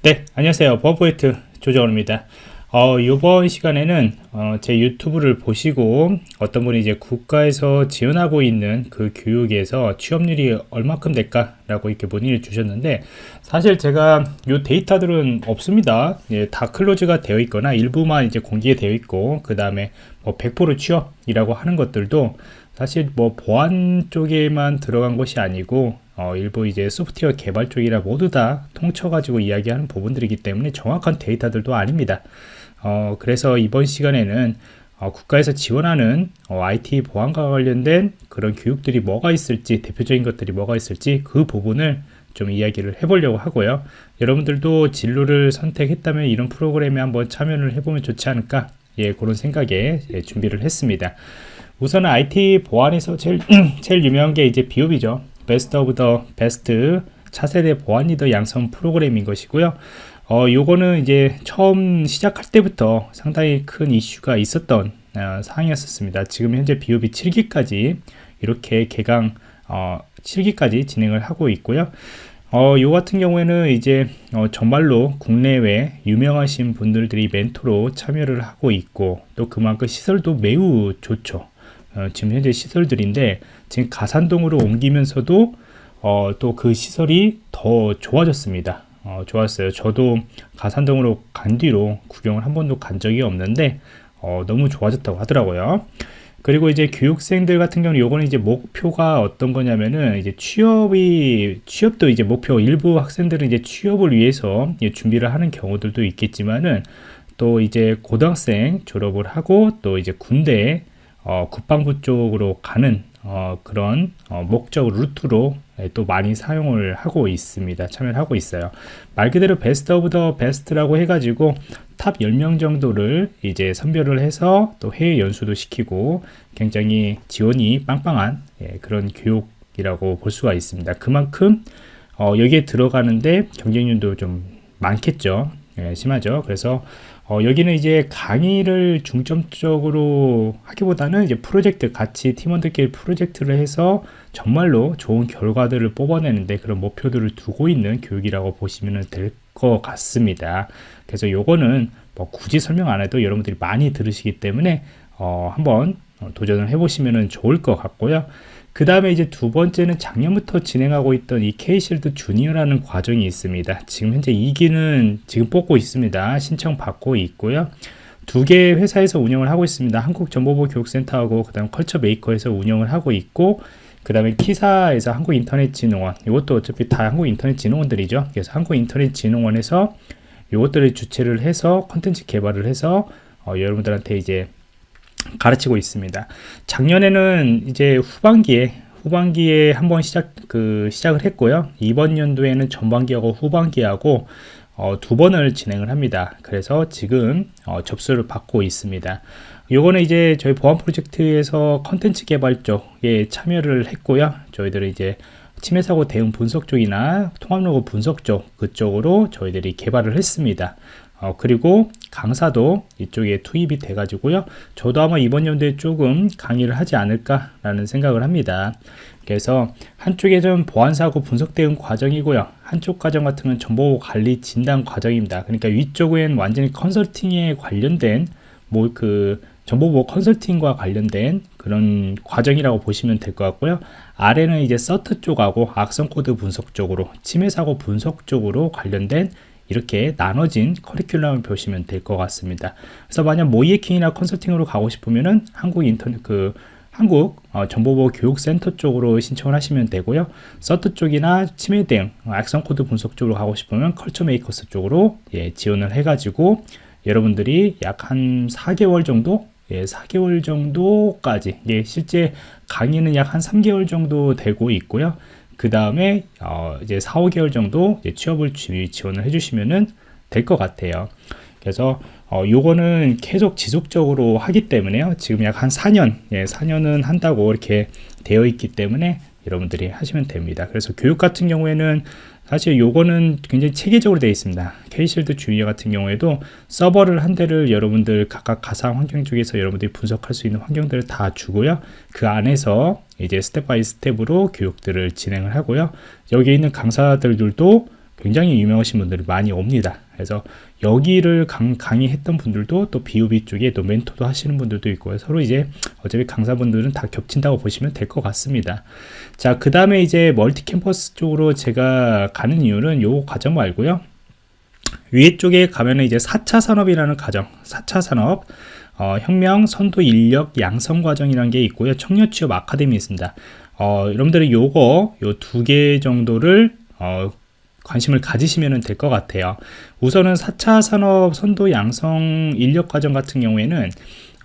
네, 안녕하세요. 버브웨이트 조정원입니다. 어, 이번 시간에는 어, 제 유튜브를 보시고 어떤 분이 이제 국가에서 지원하고 있는 그 교육에서 취업률이 얼마큼 될까 라고 이렇게 문의를 주셨는데 사실 제가 이 데이터들은 없습니다. 예, 다 클로즈가 되어 있거나 일부만 이제 공개되어 있고 그 다음에 뭐 100% 취업이라고 하는 것들도 사실 뭐 보안 쪽에만 들어간 것이 아니고 어, 일부 이제 소프트웨어 개발 쪽이라 모두 다 통쳐가지고 이야기하는 부분들이기 때문에 정확한 데이터들도 아닙니다. 어, 그래서 이번 시간에는 어, 국가에서 지원하는 어, IT 보안과 관련된 그런 교육들이 뭐가 있을지 대표적인 것들이 뭐가 있을지 그 부분을 좀 이야기를 해보려고 하고요. 여러분들도 진로를 선택했다면 이런 프로그램에 한번 참여를 해보면 좋지 않을까? 예, 그런 생각에 예, 준비를 했습니다. 우선 IT 보안에서 제일, 제일 유명한 게 이제 BoB이죠 Best of the Best 차세대 보안 리더 양성 프로그램인 것이고요 어, 요거는 이제 처음 시작할 때부터 상당히 큰 이슈가 있었던 어, 사항이었습니다. 지금 현재 비오비 7기까지 이렇게 개강 어, 7기까지 진행을 하고 있고요. 어, 요 같은 경우에는 이제 어, 정말로 국내외 유명하신 분들이 멘토로 참여를 하고 있고 또 그만큼 시설도 매우 좋죠. 어, 지금 현재 시설들인데 지금 가산동으로 옮기면서도 어, 또 그 시설이 더 좋아졌습니다. 어, 좋았어요. 저도 가산동으로 간 뒤로 구경을 한 번도 간 적이 없는데 어, 너무 좋아졌다고 하더라고요. 그리고 이제 교육생들 같은 경우는 요거는 이제 목표가 어떤 거냐면은 이제 취업이 취업도 이제 목표 일부 학생들은 이제 취업을 위해서 준비를 하는 경우들도 있겠지만은 또 이제 고등학생 졸업을 하고 또 이제 군대 어, 국방부 쪽으로 가는 어, 그런 어, 목적 루트로 예, 또 많이 사용을 하고 있습니다. 참여를 하고 있어요. 말 그대로 Best of the Best라고 해가지고 top 10명 정도를 이제 선별을 해서 또 해외 연수도 시키고 굉장히 지원이 빵빵한 예, 그런 교육이라고 볼 수가 있습니다. 그만큼 어, 여기에 들어가는데 경쟁률도 좀 많겠죠. 예, 심하죠. 그래서 어, 여기는 이제 강의를 중점적으로 하기보다는 이제 프로젝트 같이 팀원들끼리 프로젝트를 해서 정말로 좋은 결과들을 뽑아내는데 그런 목표들을 두고 있는 교육이라고 보시면 될 것 같습니다. 그래서 요거는 뭐 굳이 설명 안 해도 여러분들이 많이 들으시기 때문에 어, 한번 도전을 해보시면 좋을 것 같고요. 그 다음에 이제 두 번째는 작년부터 진행하고 있던 이 K실드 주니어라는 과정이 있습니다. 지금 현재 2기는 지금 뽑고 있습니다. 신청 받고 있고요. 두 개의 회사에서 운영을 하고 있습니다. 한국정보보 교육센터하고 그 다음 컬처 메이커에서 운영을 하고 있고 그 다음에 키사에서 한국인터넷진흥원 이것도 어차피 다 한국인터넷진흥원들이죠. 그래서 한국인터넷진흥원에서 이것들을 주체를 해서 컨텐츠 개발을 해서 어, 여러분들한테 이제 가르치고 있습니다. 작년에는 이제 후반기에 후반기에 한번 시작 그 시작을 했고요. 이번 연도에는 전반기하고 후반기하고 어, 두 번을 진행을 합니다. 그래서 지금 어, 접수를 받고 있습니다. 요거는 이제 저희 보안 프로젝트에서 컨텐츠 개발 쪽에 참여를 했고요. 저희들은 이제 침해 사고 대응 분석 쪽이나 통합 로고 분석 쪽 그쪽으로 저희들이 개발을 했습니다. 어, 그리고 강사도 이쪽에 투입이 돼 가지고요. 저도 아마 이번 연도에 조금 강의를 하지 않을까 라는 생각을 합니다. 그래서 한쪽에 좀 보안사고 분석 대응 과정이고요. 한쪽 과정 같은 건 정보 관리 진단 과정입니다. 그러니까 위쪽은 완전히 컨설팅에 관련된 뭐 그 정보보호 컨설팅과 관련된 그런 과정이라고 보시면 될 것 같고요 아래는 이제 CERT 쪽하고 악성 코드 분석 쪽으로 침해 사고 분석 쪽으로 관련된 이렇게 나눠진 커리큘럼을 보시면 될 것 같습니다. 그래서 만약 모의해킹이나 컨설팅으로 가고 싶으면은 한국 인터넷 그 한국 어, 정보보호 교육센터 쪽으로 신청을 하시면 되고요. CERT 쪽이나 침해 대응, 악성 코드 분석 쪽으로 가고 싶으면 Culture Makers 쪽으로 예, 지원을 해가지고 여러분들이 약 한 4개월 정도 예, 4개월 정도까지 예, 실제 강의는 약 한 3개월 정도 되고 있고요. 그 다음에 어 이제 4, 5개월 정도 취업을 지원을 해주시면 될것 같아요. 그래서 어, 요거는 계속 지속적으로 하기 때문에요. 지금 약 한 4년, 예, 4년은 한다고 이렇게 되어 있기 때문에 여러분들이 하시면 됩니다. 그래서 교육 같은 경우에는 사실 요거는 굉장히 체계적으로 되어 있습니다. K-Shield Junior 같은 경우에도 서버를 한 대를 여러분들 각각 가상 환경 쪽에서 여러분들이 분석할 수 있는 환경들을 다 주고요. 그 안에서 이제 step by step으로 교육들을 진행을 하고요. 여기 있는 강사들도 굉장히 유명하신 분들이 많이 옵니다. 그래서 여기를 강, 강의했던 분들도 또 BoB 쪽에 또 멘토도 하시는 분들도 있고요. 서로 이제 어차피 강사분들은 다 겹친다고 보시면 될 것 같습니다. 자, 그 다음에 이제 멀티 캠퍼스 쪽으로 제가 가는 이유는 요 과정 말고요. 위에 쪽에 가면은 이제 4차 산업이라는 과정, 4차 산업, 어, 혁명, 선도, 인력, 양성 과정이라는 게 있고요. 청년 취업 아카데미 있습니다. 어, 여러분들은 요거, 요 두 개 정도를, 어, 관심을 가지시면 될 것 같아요. 우선은 4차 산업 선도 양성 인력 과정 같은 경우에는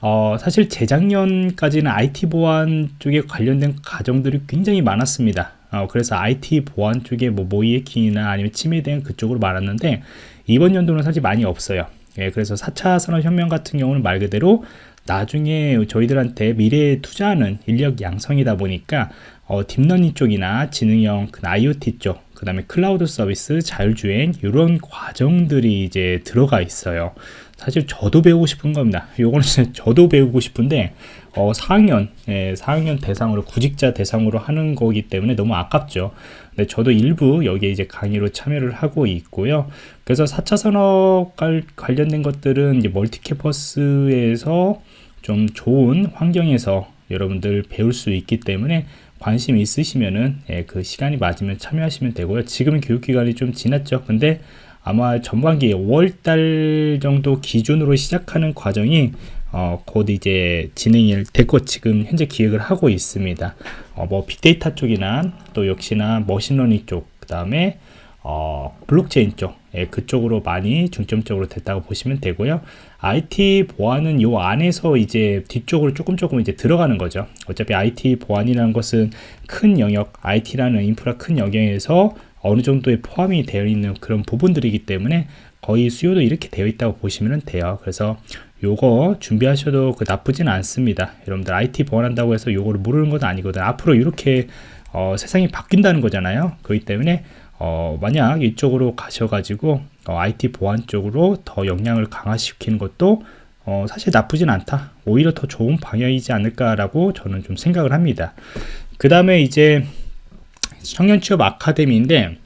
어, 사실 재작년까지는 IT 보안 쪽에 관련된 과정들이 굉장히 많았습니다. 어, 그래서 IT 보안 쪽에 뭐 모의 해킹이나 아니면 침해에 그쪽으로 많았는데 이번 연도는 사실 많이 없어요. 예, 그래서 4차 산업혁명 같은 경우는 말 그대로 나중에 저희들한테 미래에 투자하는 인력 양성이다 보니까 어, deep learning 쪽이나 지능형 그 IoT 쪽, 그 다음에 클라우드 서비스, 자율주행 이런 과정들이 이제 들어가 있어요. 사실 저도 배우고 싶은 겁니다. 요거는 저도 배우고 싶은데 어, 4학년, 예, 4학년 대상으로 구직자 대상으로 하는 거기 때문에 너무 아깝죠. 근데 저도 일부 여기에 이제 강의로 참여를 하고 있고요. 그래서 4차 산업 관련된 것들은 이제 멀티캐퍼스에서 좀 좋은 환경에서 여러분들 배울 수 있기 때문에 관심 있으시면은 예, 그 시간이 맞으면 참여하시면 되고요. 지금 교육기간이 좀 지났죠. 근데 아마 전반기 5월달 정도 기준으로 시작하는 과정이 어, 곧 이제 진행이 될것 지금 현재 기획을 하고 있습니다. 어, 뭐 빅데이터 쪽이나 또 역시나 machine learning 쪽, 그 다음에 어, blockchain 쪽, 예, 그쪽으로 많이 중점적으로 됐다고 보시면 되고요. IT 보안은 요 안에서 이제 뒤쪽으로 조금 조금 이제 들어가는 거죠. 어차피 IT 보안이라는 것은 큰 영역, IT라는 인프라 큰 영역에서 어느 정도의 포함이 되어 있는 그런 부분들이기 때문에 거의 수요도 이렇게 되어 있다고 보시면 돼요. 그래서 요거 준비하셔도 그 나쁘진 않습니다. 여러분들 IT 보완한다고 해서 요거를 모르는 건 아니거든. 앞으로 이렇게 어, 세상이 바뀐다는 거잖아요. 그렇기 때문에 어, 만약 이쪽으로 가셔가지고 어, IT 보안 쪽으로 더 역량을 강화시키는 것도 어, 사실 나쁘진 않다. 오히려 더 좋은 방향이지 않을까라고 저는 좀 생각을 합니다. 그 다음에 이제 청년 취업 아카데미인데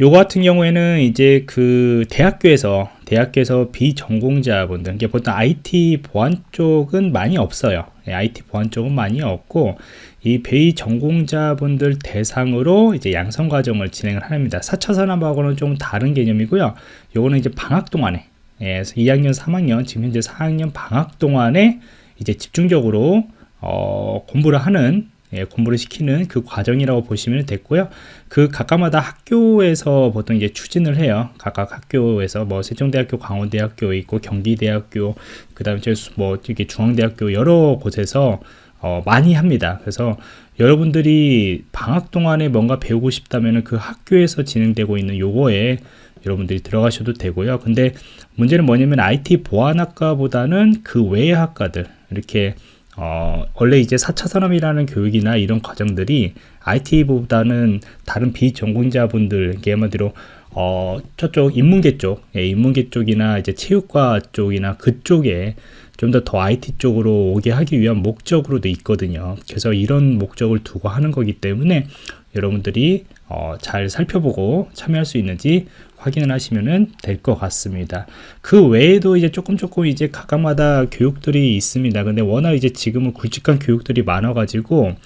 요거 같은 경우에는 이제 그 대학교에서 대학교에서 비전공자분들 이게 보통 IT 보안 쪽은 많이 없어요. IT 보안 쪽은 많이 없고 이 비전공자분들 대상으로 이제 양성 과정을 진행을 합니다. 4차 산업하고는 좀 다른 개념이고요. 요거는 이제 방학 동안에 예, 2학년 3학년 지금 현재 4학년 방학 동안에 이제 집중적으로 어, 공부를 하는 예, 공부를 시키는 그 과정이라고 보시면 됐고요. 그 각각마다 학교에서 보통 이제 추진을 해요. 각각 학교에서 뭐 세종대학교, 강원대학교 있고 경기대학교, 그다음에 뭐 이렇게 중앙대학교 여러 곳에서 어, 많이 합니다. 그래서 여러분들이 방학 동안에 뭔가 배우고 싶다면 그 학교에서 진행되고 있는 요거에 여러분들이 들어가셔도 되고요. 근데 문제는 뭐냐면 IT 보안학과보다는 그 외의 학과들 이렇게 어, 원래 이제 4차 산업이라는 교육이나 이런 과정들이 IT보다는 다른 비전공자분들, 이게 한마디로 어, 저쪽 인문계 쪽, 예, 인문계 쪽이나 이제 체육과 쪽이나 그쪽에 좀 더 더 IT 쪽으로 오게 하기 위한 목적으로도 있거든요. 그래서 이런 목적을 두고 하는 거기 때문에 여러분들이 어, 잘 살펴보고 참여할 수 있는지 확인을 하시면 될 것 같습니다. 그 외에도 이제 조금 조금 이제 각각마다 교육들이 있습니다. 근데 워낙 이제 지금은 굵직한 교육들이 많아가지고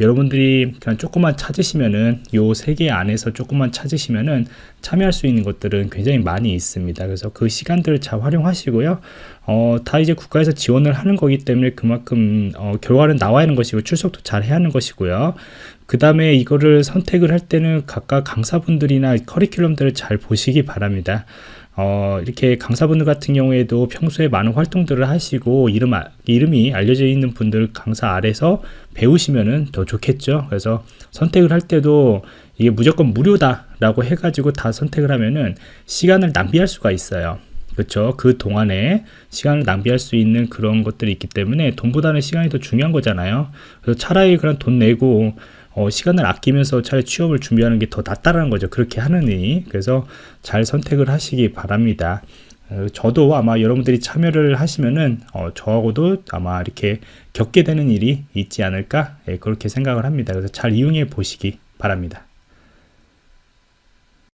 여러분들이 그냥 조금만 찾으시면은 요 세 개 안에서 조금만 찾으시면은 참여할 수 있는 것들은 굉장히 많이 있습니다. 그래서 그 시간들을 잘 활용하시고요. 어, 다 이제 국가에서 지원을 하는 거기 때문에 그만큼 어, 결과는 나와야 하는 것이고 출석도 잘 해야 하는 것이고요. 그 다음에 이거를 선택을 할 때는 각각 강사분들이나 커리큘럼들을 잘 보시기 바랍니다. 어, 이렇게 강사분들 같은 경우에도 평소에 많은 활동들을 하시고 이름, 이름이 알려져 있는 분들 강사 아래서 배우시면은 더 좋겠죠. 그래서 선택을 할 때도 이게 무조건 무료다 라고 해가지고 다 선택을 하면은 시간을 낭비할 수가 있어요. 그렇죠. 그 동안에 시간을 낭비할 수 있는 그런 것들이 있기 때문에 돈보다는 시간이 더 중요한 거잖아요. 그래서 차라리 그런 돈 내고 어, 시간을 아끼면서 차라리 취업을 준비하는 게 더 낫다라는 거죠. 그렇게 하느니. 그래서 잘 선택을 하시기 바랍니다. 어, 저도 아마 여러분들이 참여를 하시면은 어, 저하고도 아마 이렇게 겪게 되는 일이 있지 않을까 예, 그렇게 생각을 합니다. 그래서 잘 이용해 보시기 바랍니다.